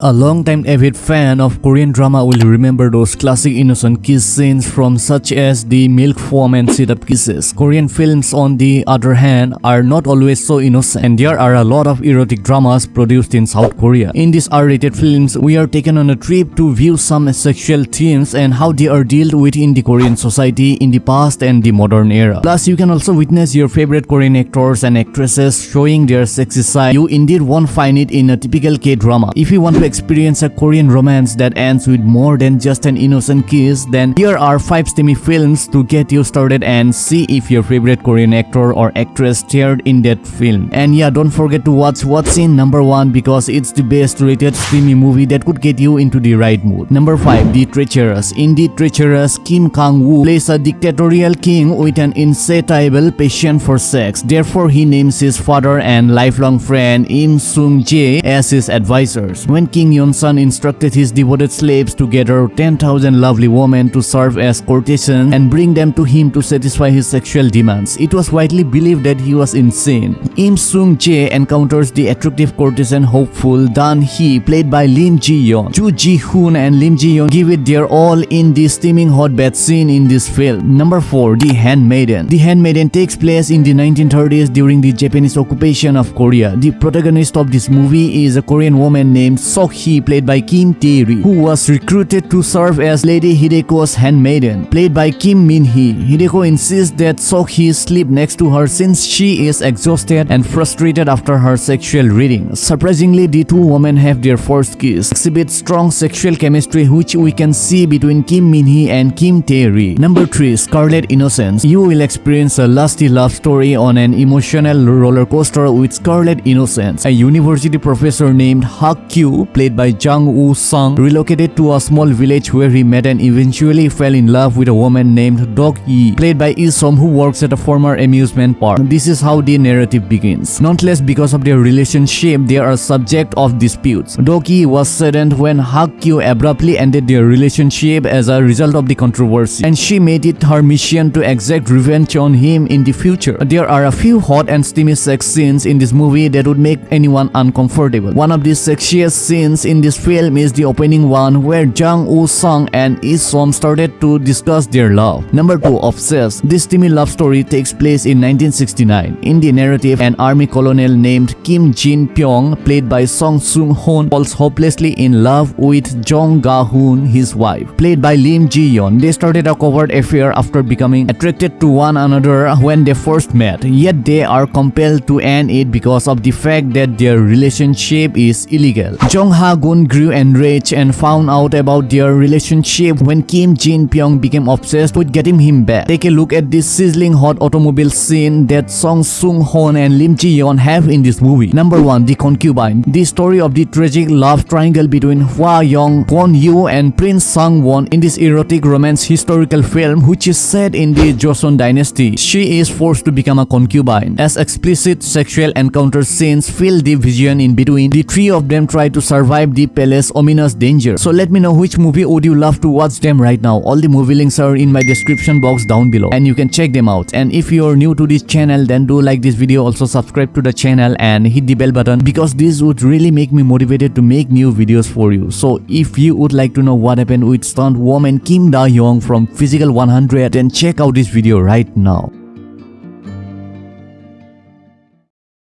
A long-time avid fan of Korean drama will remember those classic innocent kiss scenes from such as the milk foam and sit-up kisses. Korean films on the other hand are not always so innocent and there are a lot of erotic dramas produced in South Korea. In these R-rated films, we are taken on a trip to view some sexual themes and how they are dealt with in the Korean society in the past and the modern era. Plus, you can also witness your favorite Korean actors and actresses showing their sexy side. You indeed won't find it in a typical K-drama. If you want to experience a Korean romance that ends with more than just an innocent kiss, then here are 5 steamy films to get you started and see if your favorite Korean actor or actress starred in that film. And yeah, don't forget to watch What's in number 1 because it's the best rated steamy movie that could get you into the right mood. Number 5. The Treacherous In The Treacherous, Kim Kang-woo plays a dictatorial king with an insatiable passion for sex. Therefore, he names his father and lifelong friend Im Sung-jae as his advisors. When King Yeon-sun instructed his devoted slaves to gather 10,000 lovely women to serve as courtesans and bring them to him to satisfy his sexual demands. It was widely believed that he was insane. Im Sung-jae encounters the attractive courtesan hopeful Dan Hee played by Lim Ji-yeon. Ju Ji-hoon and Lim Ji-yeon give it their all in the steaming hot bath scene in this film. Number 4. The Handmaiden The Handmaiden takes place in the 1930s during the Japanese occupation of Korea. The protagonist of this movie is a Korean woman named Sok Hee played by Kim Tae-ri, who was recruited to serve as Lady Hideko's handmaiden, played by Kim Min-hee. Hideko insists that Sok Hee sleep next to her since she is exhausted and frustrated after her sexual reading. Surprisingly, the two women have their first kiss, exhibit strong sexual chemistry which we can see between Kim Min-hee and Kim Tae-ri. Number 3. Scarlet Innocence You will experience a lusty love story on an emotional roller coaster with Scarlet Innocence. A university professor named Hak Kyu played by Jang Woo Sung, relocated to a small village where he met and eventually fell in love with a woman named Dok Yi, played by Esom who works at a former amusement park. This is how the narrative begins. Nonetheless, because of their relationship, they are a subject of disputes. Dok Yi was saddened when Hak Kyu abruptly ended their relationship as a result of the controversy, and she made it her mission to exact revenge on him in the future. There are a few hot and steamy sex scenes in this movie that would make anyone uncomfortable. One of these sexiest scenes in this film is the opening one where Jang Woo Sung and Lee Som started to discuss their love. Number 2. Obsessed This steamy love story takes place in 1969. In the narrative, an army colonel named Kim Jin Pyong, played by Song Sung Hoon, falls hopelessly in love with Jong Ga Hoon, his wife, played by Lim Ji Yeon. They started a covert affair after becoming attracted to one another when they first met, yet they are compelled to end it because of the fact that their relationship is illegal. Jong Ha Gun grew enraged and found out about their relationship when Kim Jin Pyong became obsessed with getting him back. Take a look at this sizzling hot automobile scene that Song Sung Hoon and Lim Ji Yeon have in this movie. Number 1. The Concubine The story of the tragic love triangle between Hwa Young, Kwon Yu and Prince Sang Won in this erotic romance historical film which is set in the Joseon dynasty. She is forced to become a concubine. As explicit sexual encounter scenes fill the vision in between, the three of them try to survive the palace ominous danger. So let me know which movie would you love to watch them right now. All the movie links are in my description box down below and you can check them out. And if you are new to this channel then do like this video also subscribe to the channel and hit the bell button because this would really make me motivated to make new videos for you. So if you would like to know what happened with stunt woman Kim Da Young from Physical 100 then check out this video right now.